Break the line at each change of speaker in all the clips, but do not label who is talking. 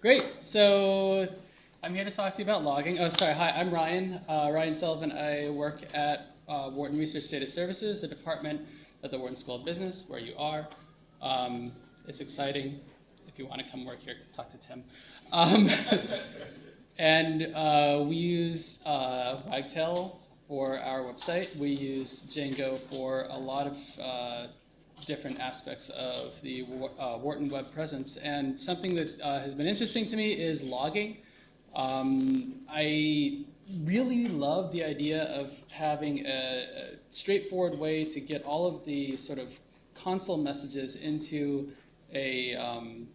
Great. So I'm here to talk to you about logging. Oh, sorry. Hi, I'm Ryan. Uh, Ryan Sullivan. I work at uh, Wharton Research Data Services, a department at the Wharton School of Business, where you are. Um, it's exciting. If you want to come work here, talk to Tim. Um, and uh, we use uh, Wagtail for our website. We use Django for a lot of uh, different aspects of the uh, Wharton web presence. And something that uh, has been interesting to me is logging. Um, I really love the idea of having a, a, straightforward way to get all of the sort of console messages into a, um,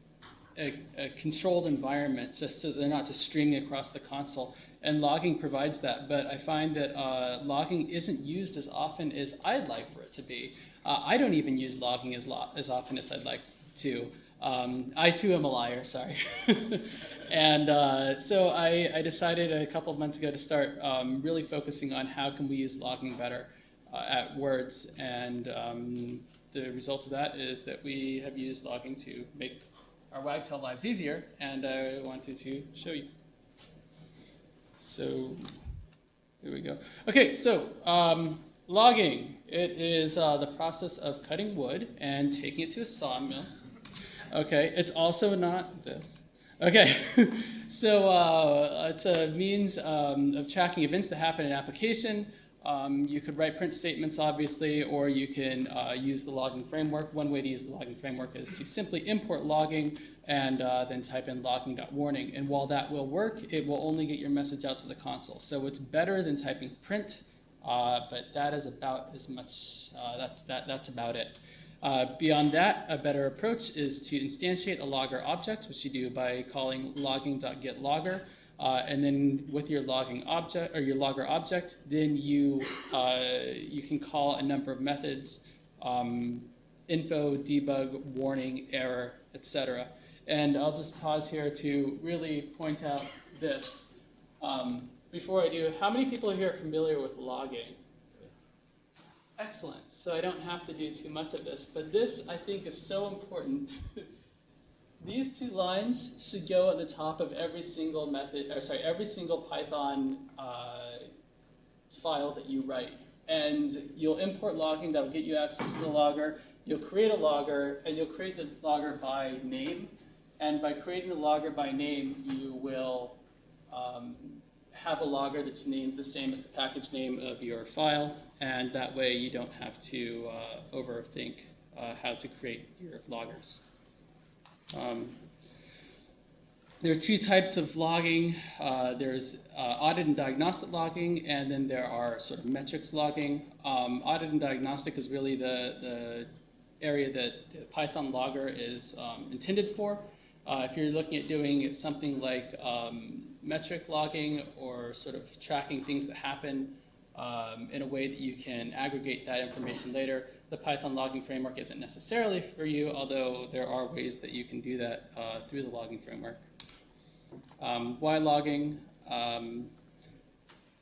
a, a, controlled environment just so they're not just streaming across the console. And logging provides that, but I find that uh, logging isn't used as often as I'd like for it to be. Uh, I don't even use logging as, lo as often as I'd like to. Um, I too am a liar, sorry. and uh, so I, I, decided a couple of months ago to start um, really focusing on how can we use logging better uh, at WRDS. And um, the result of that is that we have used logging to make our Wagtail lives easier, and I wanted to show you. So here we go. Okay, so um, logging. It is uh, the process of cutting wood and taking it to a sawmill. Okay, it's also not this. Okay, so uh, it's a means um, of tracking events that happen in an application. Um, you could write print statements, obviously, or you can uh, use the logging framework. One way to use the logging framework is to simply import logging and uh, then type in logging.warning. And while that will work, it will only get your message out to the console. So it's better than typing print uh, but that is about as much, uh, that's, that, that's about it. Uh, beyond that, a better approach is to instantiate a logger object, which you do by calling logging.getLogger. Uh, and then with your logging object or your logger object, then you uh, you can call a number of methods: um, info, debug, warning, error, etc. And I'll just pause here to really point out this. Um, before I do, how many people here are familiar with logging? Excellent. So I don't have to do too much of this, but this I think is so important. These two lines should go at the top of every single method, or sorry, every single Python uh, file that you write. And you'll import logging that will get you access to the logger. You'll create a logger, and you'll create the logger by name. And by creating the logger by name, you will um, have a logger that's named the same as the package name of your file, and that way you don't have to uh, overthink uh, how to create your loggers. Um, there are two types of logging. Uh, there's uh, audit and diagnostic logging, and then there are sort of metrics logging. Um, audit and diagnostic is really the, the area that Python logger is um, intended for. Uh, if you're looking at doing something like um, metric logging or sort of tracking things that happen um, in a way that you can aggregate that information later, the Python logging framework isn't necessarily for you, although there are ways that you can do that uh, through the logging framework. Um, why logging? Um,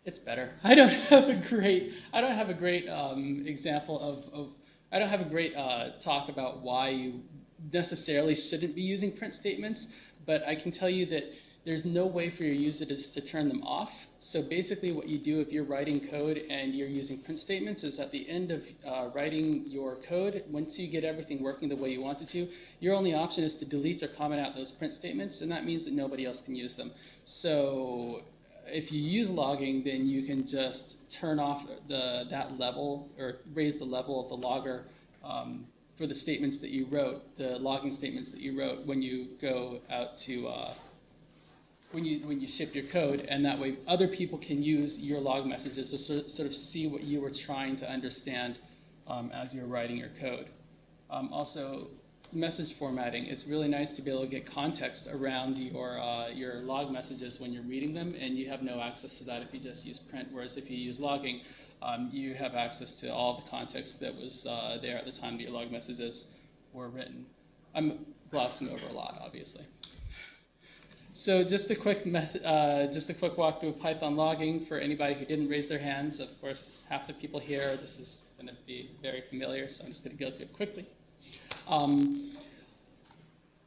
it's better. I don't have a great, I don't have a great um, example of, of, I don't have a great uh, talk about why you necessarily shouldn't be using print statements, but I can tell you that there's no way for your users to turn them off. So basically what you do if you're writing code and you're using print statements is at the end of uh, writing your code, once you get everything working the way you want it to, your only option is to delete or comment out those print statements, and that means that nobody else can use them. So if you use logging, then you can just turn off the, that level or raise the level of the logger um, for the statements that you wrote, the logging statements that you wrote when you go out to uh, when you when you ship your code, and that way other people can use your log messages to sort, sort of see what you were trying to understand um, as you're writing your code. Um, also, message formatting. It's really nice to be able to get context around your uh, your log messages when you're reading them, and you have no access to that if you just use print. Whereas if you use logging, um, you have access to all the context that was uh, there at the time that your log messages were written. I'm glossing over a lot, obviously. So just a quick method, uh, just a quick walkthrough of Python logging for anybody who didn't raise their hands. Of course, half the people here, this is going to be very familiar, so I'm just going to go through it quickly. Um,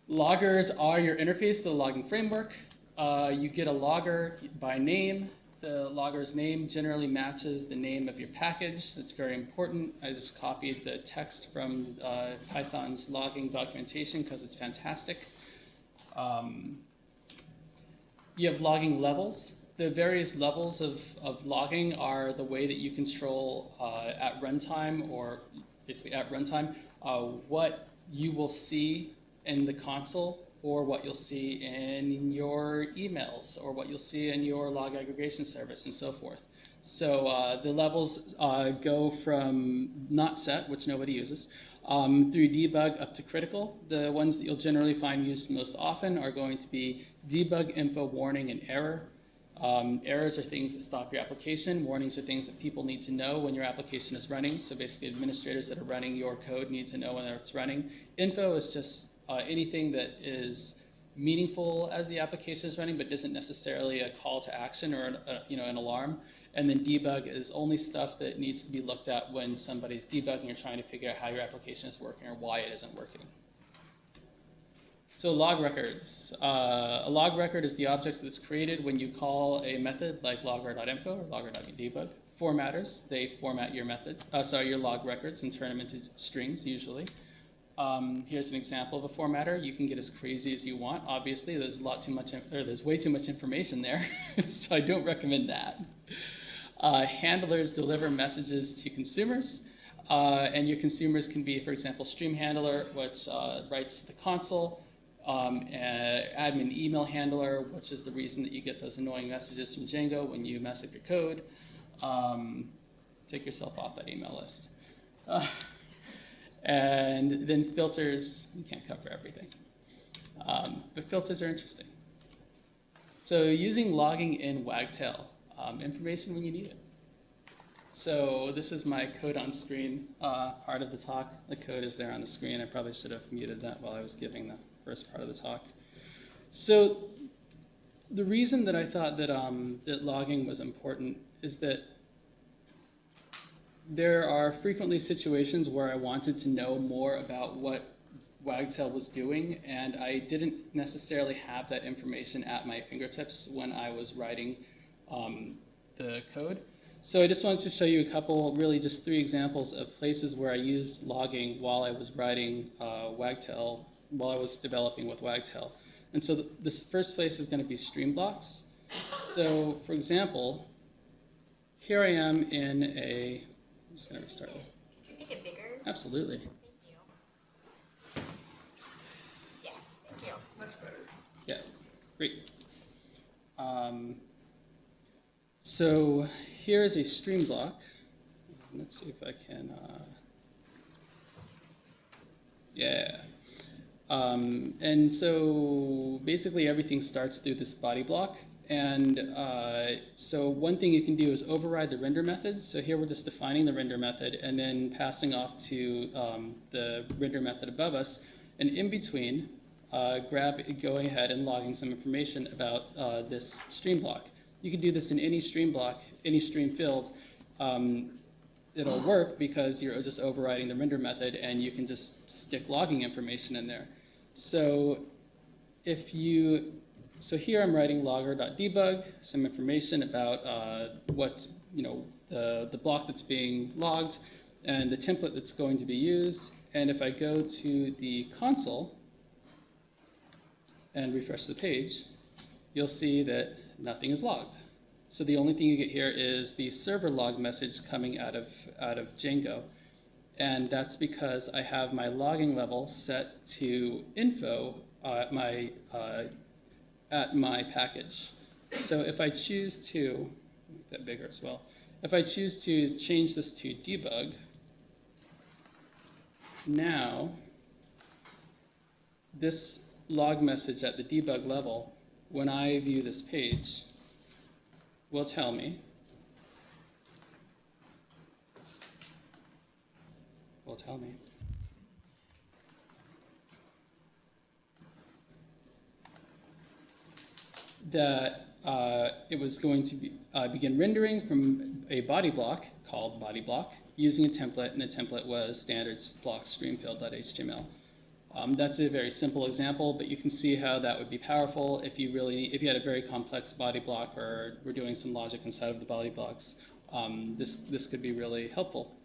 Loggers are your interface to the logging framework. Uh, you get a logger by name. The logger's name generally matches the name of your package. That's very important. I just copied the text from uh, Python's logging documentation because it's fantastic. Um, you have logging levels. The various levels of, of logging are the way that you control uh, at runtime or basically at runtime uh, what you will see in the console or what you'll see in your emails or what you'll see in your log aggregation service and so forth. So uh, the levels uh, go from not set, which nobody uses, um, through debug up to critical. The ones that you'll generally find used most often are going to be debug, info, warning, and error. Um, errors are things that stop your application. Warnings are things that people need to know when your application is running. So basically administrators that are running your code need to know when it's running. Info is just uh, anything that is meaningful as the application is running, but isn't necessarily a call to action or an, a, you know, an alarm. And then debug is only stuff that needs to be looked at when somebody's debugging or trying to figure out how your application is working or why it isn't working. So log records. Uh, a log record is the object that's created when you call a method like logger.info or logger.debug. Formatters, they format your method, uh, sorry, your log records and turn them into strings usually. Um, here's an example of a formatter. You can get as crazy as you want. Obviously, there's a lot too much, or there's way too much information there, so I don't recommend that. Uh, handlers deliver messages to consumers, uh, and your consumers can be, for example, stream handler, which uh, writes the console, um, admin email handler, which is the reason that you get those annoying messages from Django when you mess up your code. Um, take yourself off that email list. Uh, and then filters, you can't cover everything. Um, but filters are interesting. So using logging in Wagtail, um, information when you need it. So this is my code on screen uh, part of the talk. The code is there on the screen. I probably should have muted that while I was giving the first part of the talk. So the reason that I thought that, um, that logging was important is that there are frequently situations where I wanted to know more about what Wagtail was doing, and I didn't necessarily have that information at my fingertips when I was writing um, the code. So I just wanted to show you a couple, really just three examples of places where I used logging while I was writing uh, Wagtail while I was developing with Wagtail. And so th this first place is going to be stream blocks. So for example, here I am in a, I'm just going to restart.
Can you make it bigger?
Absolutely.
Thank you. Yes, thank you.
Much better.
Yeah, great. Um, so here's a stream block. Let's see if I can, uh, yeah. Um, and so basically everything starts through this body block. And uh, so one thing you can do is override the render method. So here we're just defining the render method and then passing off to um, the render method above us. And in between, uh, grab going ahead and logging some information about uh, this stream block. You can do this in any stream block, any stream field. Um, it'll work because you're just overriding the render method and you can just stick logging information in there. So if you, so here I'm writing logger.debug, some information about uh, what, you know, the, the block that's being logged and the template that's going to be used. And if I go to the console and refresh the page, you'll see that nothing is logged. So the only thing you get here is the server log message coming out of, out of Django. And that's because I have my logging level set to info uh, my, uh, at my package. So if I choose to, make that bigger as well, if I choose to change this to debug, now this log message at the debug level, when I view this page, will tell me will tell me. That uh, it was going to be, uh, begin rendering from a body block called body block using a template, and the template was standard block streamfield.html. Um, that's a very simple example, but you can see how that would be powerful if you really, if you had a very complex body block or were doing some logic inside of the body blocks. Um, this, this could be really helpful.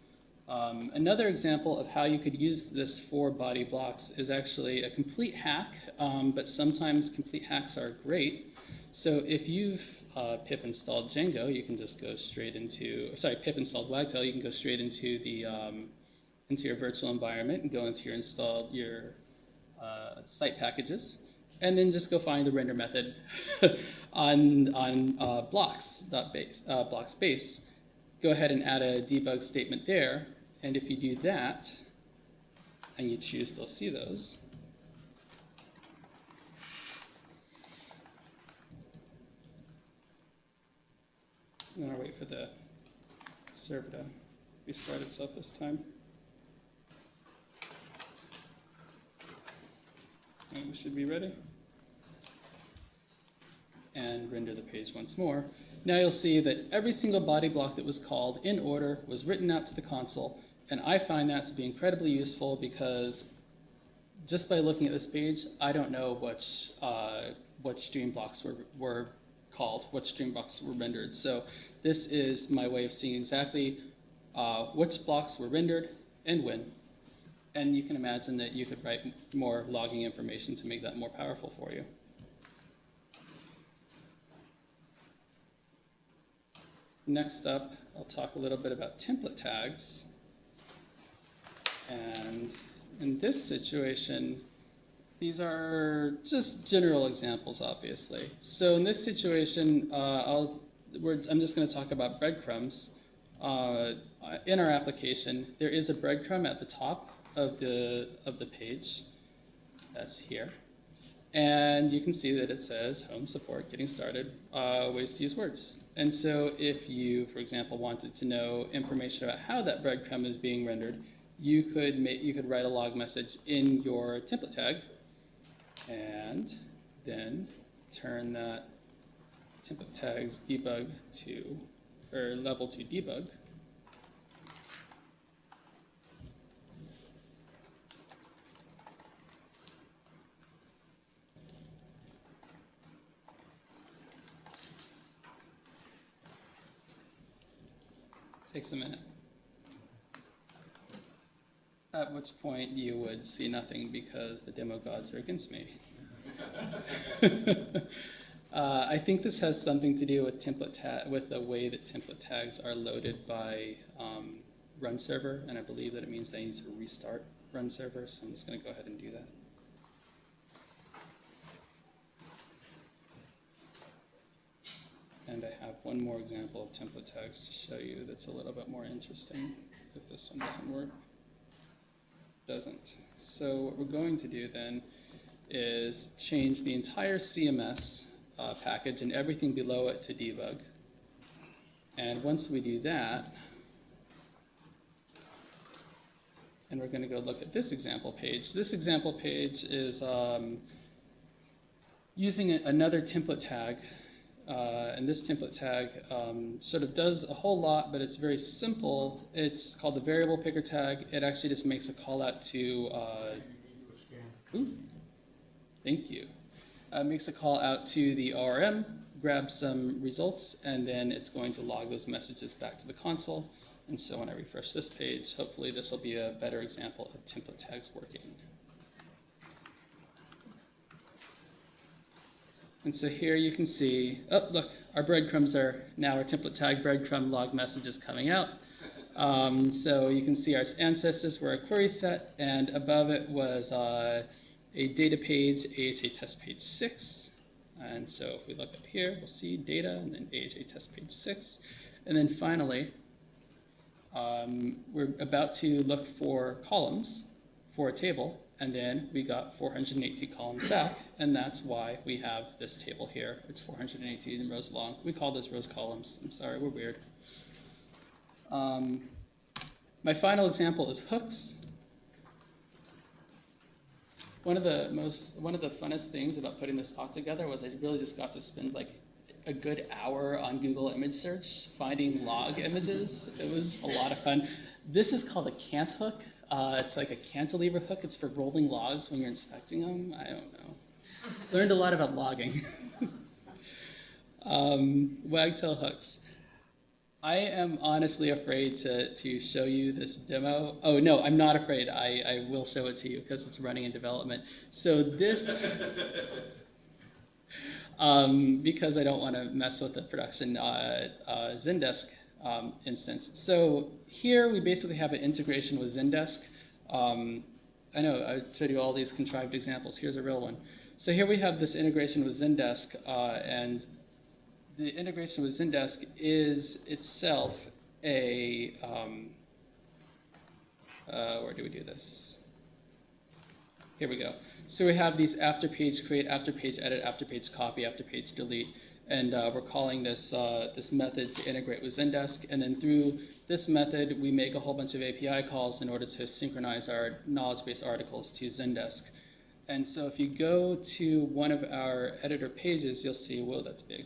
Um, another example of how you could use this for body blocks is actually a complete hack, um, but sometimes complete hacks are great. So if you've uh, pip installed Django, you can just go straight into, sorry, pip installed Wagtail, you can go straight into the um, into your virtual environment and go into your installed your uh, site packages, and then just go find the render method on on uh, blocks uh, blocks base. Go ahead and add a debug statement there, and if you do that, and you choose to see those, I'm gonna wait for the server to restart itself this time. And we should be ready. And render the page once more. Now you'll see that every single body block that was called in order was written out to the console, and I find that to be incredibly useful because just by looking at this page, I don't know which, uh, what stream blocks were, were called, what stream blocks were rendered. So this is my way of seeing exactly uh, which blocks were rendered and when. And you can imagine that you could write more logging information to make that more powerful for you. Next up, I'll talk a little bit about template tags. And in this situation, these are just general examples, obviously. So in this situation, uh, I'll, I'm just going to talk about breadcrumbs. Uh, in our application, there is a breadcrumb at the top of the, of the page. That's here. And you can see that it says home support, getting started, uh, ways to use WRDS. And so if you, for example, wanted to know information about how that breadcrumb is being rendered, you could, make, you could write a log message in your template tag and then turn that template tags debug to, or level to debug. Takes a minute. At which point you would see nothing because the demo gods are against me. uh, I think this has something to do with template ta- with the way that template tags are loaded by um, run server, and I believe that it means they need to restart run server, so I'm just going to go ahead and do that. And I have one more example of template tags to show you that's a little bit more interesting if this one doesn't work. Doesn't. So what we're going to do then is change the entire CMS uh, package and everything below it to debug. And once we do that, and we're going to go look at this example page. This example page is um, using another template tag uh, and this template tag um, sort of does a whole lot, but it's very simple. It's called the variable picker tag. It actually just makes a call out to, uh, ooh, thank you. Uh, makes a call out to the ORM, grabs some results, and then it's going to log those messages back to the console. And so when I refresh this page, hopefully this will be a better example of template tags working. And so here you can see, oh, look, our breadcrumbs are now our template tag breadcrumb log messages coming out. Um, so you can see our ancestors were a query set, and above it was uh, a data page, AHA test page 6. And so if we look up here, we'll see data, and then AHA test page 6. And then finally, um, we're about to look for columns for a table, and then we got 418 columns back, and that's why we have this table here. It's 418 rows long. We call those rows columns. I'm sorry, we're weird. Um, my final example is hooks. One of the most, one of the funnest things about putting this talk together was I really just got to spend like a good hour on Google image search finding log images. It was a lot of fun. This is called a cant hook. Uh, it's like a cantilever hook. It's for rolling logs when you're inspecting them. I don't know. Learned a lot about logging. um, wagtail hooks. I am honestly afraid to, to show you this demo. Oh, no, I'm not afraid. I, I will show it to you because it's running in development. So this, um, because I don't want to mess with the production uh, uh, Zendesk um, instance. So here we basically have an integration with Zendesk. Um, I know I showed you all these contrived examples. Here's a real one. So here we have this integration with Zendesk, uh, and the integration with Zendesk is itself a, um, uh, where do we do this? Here we go. So we have these after page create, after page edit, after page copy, after page delete, and uh, we're calling this, uh, this method to integrate with Zendesk, and then through this method, we make a whole bunch of API calls in order to synchronize our knowledge base articles to Zendesk. And so if you go to one of our editor pages, you'll see, whoa, that's big.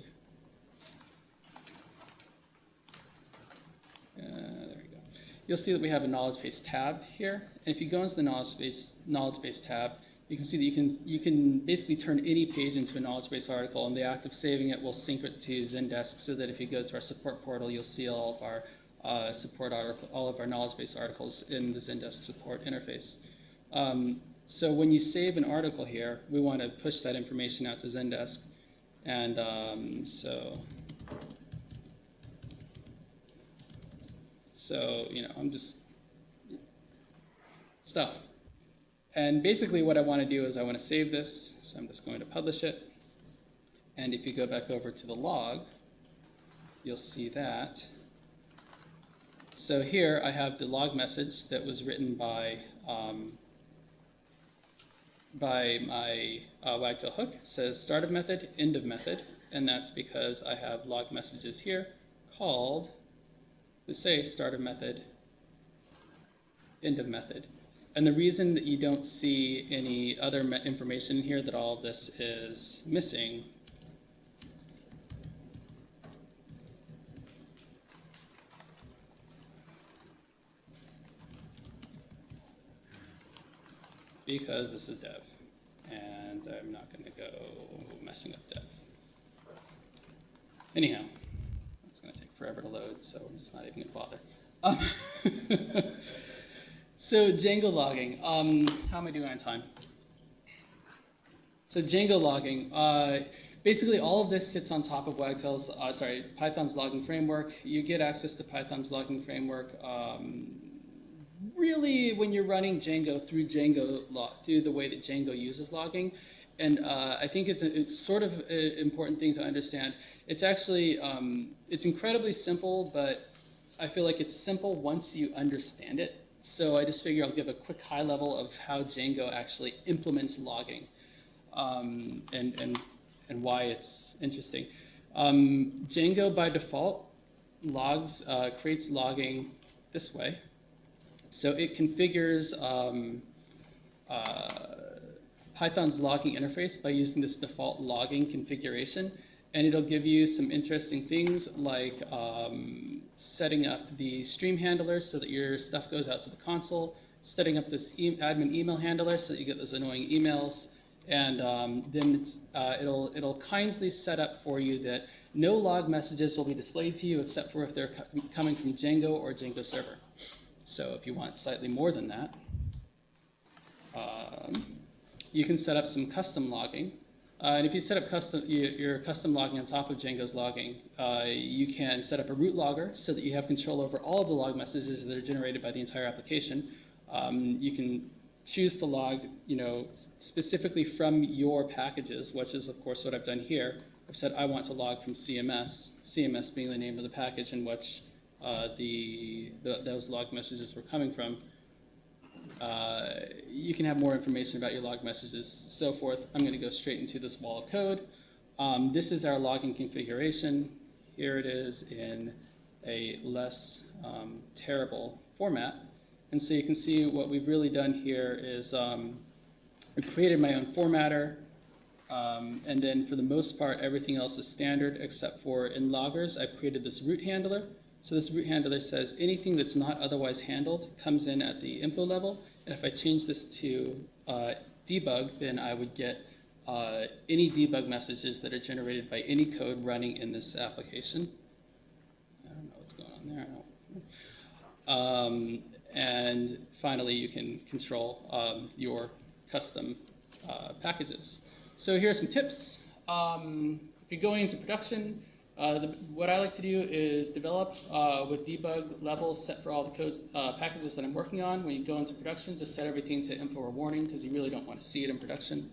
Uh, there we go. You'll see that we have a knowledge base tab here. And if you go into the knowledge base, knowledge base tab, you can see that you can, you can basically turn any page into a knowledge base article, and the act of saving it will sync it to Zendesk so that if you go to our support portal, you'll see all of our uh, support article, all of our knowledge base articles in the Zendesk support interface. Um, so when you save an article here, we want to push that information out to Zendesk. And um, so So, you know, I'm just stuff. And basically what I want to do is I want to save this, so I'm just going to publish it. And if you go back over to the log, you'll see that. So here I have the log message that was written by um, by my uh, wagtail hook. It says start of method, end of method, and that's because I have log messages here called to say start of method, end of method. And the reason that you don't see any other information here that all of this is missing because this is dev, and I'm not going to go messing up dev. Anyhow, it's going to take forever to load, so I'm just not even going to bother. Um, so Django logging, um, how am I doing on time? So Django logging, uh, basically all of this sits on top of Wagtail's, uh, sorry, Python's logging framework. You get access to Python's logging framework um, really when you're running Django through Django through the way that Django uses logging. And uh, I think it's, a, it's sort of an important thing to understand. It's actually, um, it's incredibly simple, but I feel like it's simple once you understand it. So I just figure I'll give a quick high level of how Django actually implements logging um, and, and, and why it's interesting. Um, Django by default logs, uh, creates logging this way. So it configures um, uh, Python's logging interface by using this default logging configuration. And it'll give you some interesting things like um, setting up the stream handler so that your stuff goes out to the console, setting up this e admin email handler so that you get those annoying emails, and um, then uh, it'll, it'll kindly set up for you that no log messages will be displayed to you except for if they're co coming from Django or Django server. So if you want slightly more than that, um, you can set up some custom logging. Uh, and if you set up custom, your custom logging on top of Django's logging, uh, you can set up a root logger so that you have control over all of the log messages that are generated by the entire application. Um, you can choose to log, you know, specifically from your packages, which is of course what I've done here. I've said I want to log from CMS, CMS being the name of the package in which uh, the, the, those log messages were coming from. Uh, you can have more information about your log messages, so forth. I'm going to go straight into this wall of code. Um, this is our logging configuration. Here it is in a less um, terrible format. And so you can see what we've really done here is um, I've created my own formatter, um, and then for the most part, everything else is standard except for in loggers, I've created this root handler So this root handler says anything that's not otherwise handled comes in at the info level. And if I change this to uh, debug, then I would get uh, any debug messages that are generated by any code running in this application. I don't know what's going on there. Um, and finally, you can control um, your custom uh, packages. So here are some tips. Um, if you're going into production, uh, the, what I like to do is develop uh, with debug levels set for all the codes uh, packages that I'm working on. When you go into production, just set everything to info or warning because you really don't want to see it in production.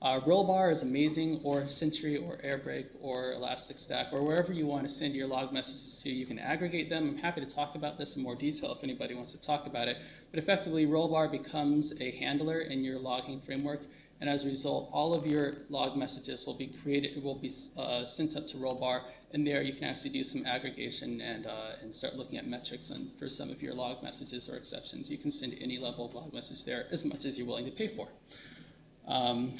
Uh, Rollbar is amazing, or Sentry, or Airbrake, or Elastic Stack, or wherever you want to send your log messages to. You can aggregate them. I'm happy to talk about this in more detail if anybody wants to talk about it. But effectively, Rollbar becomes a handler in your logging framework, and as a result, all of your log messages will be created, will be uh, sent up to Rollbar, and there you can actually do some aggregation and, uh, and start looking at metrics on, for some of your log messages or exceptions. You can send any level of log message there as much as you're willing to pay for. Um,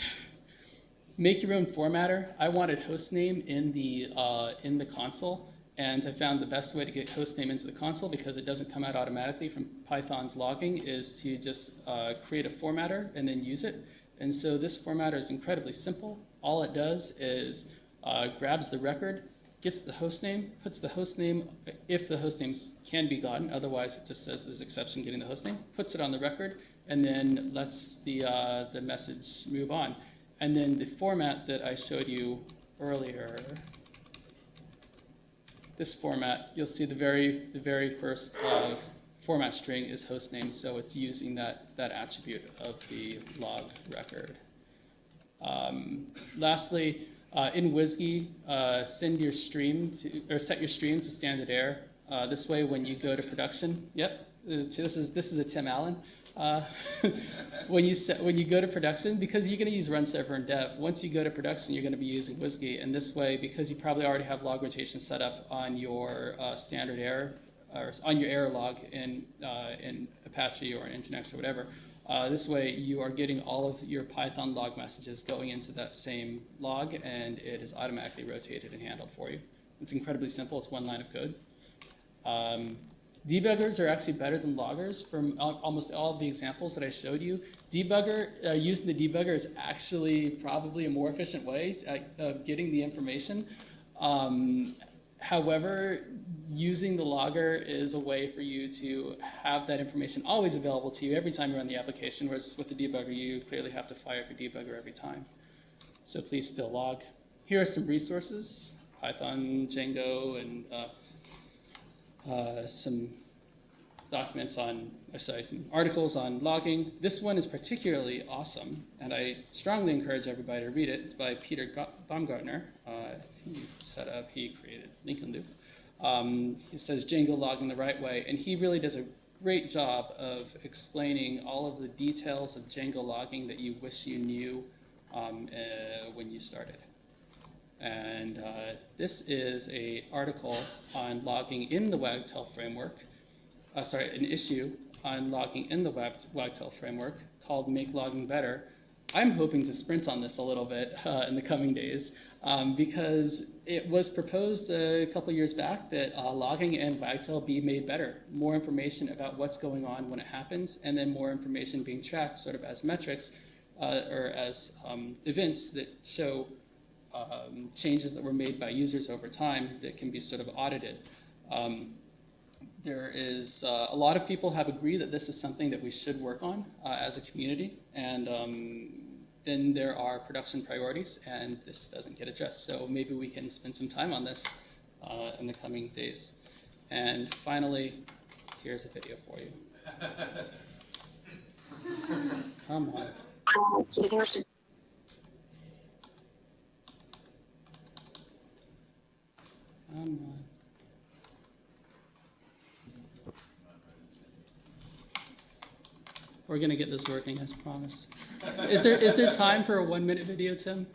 make your own formatter. I wanted hostname in the, uh, in the console, and I found the best way to get hostname into the console because it doesn't come out automatically from Python's logging is to just uh, create a formatter and then use it. And so this formatter is incredibly simple. All it does is uh, grabs the record, gets the hostname, puts the hostname, if the host hostnames can be gotten, otherwise it just says there's an exception getting the hostname, puts it on the record, and then lets the, uh, the message move on. And then the format that I showed you earlier, this format, you'll see the very, the very first uh, format string is hostname, so it's using that, that attribute of the log record. Um, lastly, uh, in WSGI, uh, send your stream to, or set your stream to standard error. Uh, this way, when you go to production, yep, uh, this is this is a Tim Allen. Uh, when you set, when you go to production, because you're going to use run server and dev. Once you go to production, you're going to be using WSGI, and this way, because you probably already have log rotation set up on your uh, standard error or on your error log in in Apache or in Nginx or whatever. Uh, this way, you are getting all of your Python log messages going into that same log, and it is automatically rotated and handled for you. It's incredibly simple. It's one line of code. Um, debuggers are actually better than loggers from almost all of the examples that I showed you. Debugger, uh, using the debugger is actually probably a more efficient way of getting the information. Um, However, using the logger is a way for you to have that information always available to you every time you run the application, whereas with the debugger, you clearly have to fire up your debugger every time. So please still log. Here are some resources, Python, Django, and uh, uh, some documents on, or sorry, some articles on logging. This one is particularly awesome, and I strongly encourage everybody to read it. It's by Peter Baumgartner. Uh, he set up, he created Lincoln Loop. Um, he says Django logging the right way, and he really does a great job of explaining all of the details of Django logging that you wish you knew um, uh, when you started. And uh, this is a article on logging in the Wagtail framework uh, sorry, an issue on logging in the Wagtail framework called Make Logging Better. I'm hoping to sprint on this a little bit uh, in the coming days um, because it was proposed a couple years back that uh, logging and Wagtail be made better. More information about what's going on when it happens, and then more information being tracked sort of as metrics uh, or as um, events that show um, changes that were made by users over time that can be sort of audited. Um, there is uh, a lot of people have agreed that this is something that we should work on uh, as a community, and um, then there are production priorities, and this doesn't get addressed. So maybe we can spend some time on this uh, in the coming days. And finally, here's a video for you. Come on. Come on. We're gonna get this working, as promised. Is there is there time for a one minute video, Tim?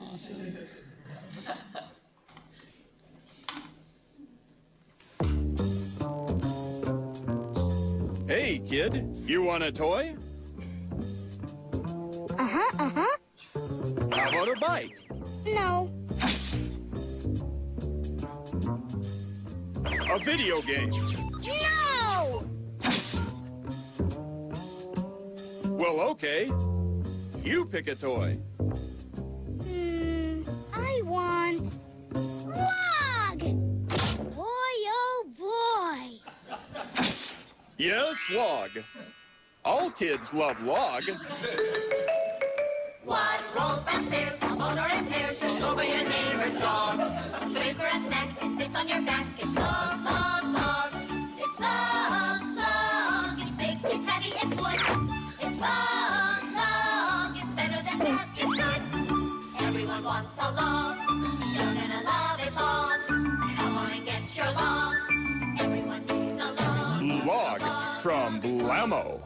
Awesome.
Hey, kid, you want a toy?
Uh-huh, uh-huh.
How about a bike?
No.
A video game. Well, okay. You pick a toy.
Hmm, I want log. Boy, oh boy.
Yes, log. All kids love log.
What rolls downstairs, owner in pairs, rolls over your neighbor's dog. It's made for a snack, it fits on your back. It's log, log, log. It's log, log. It's big, it's heavy, it's wood. It's better than it's good. Everyone wants a. You're gonna love it get your. Everyone needs a
log. From Blammo.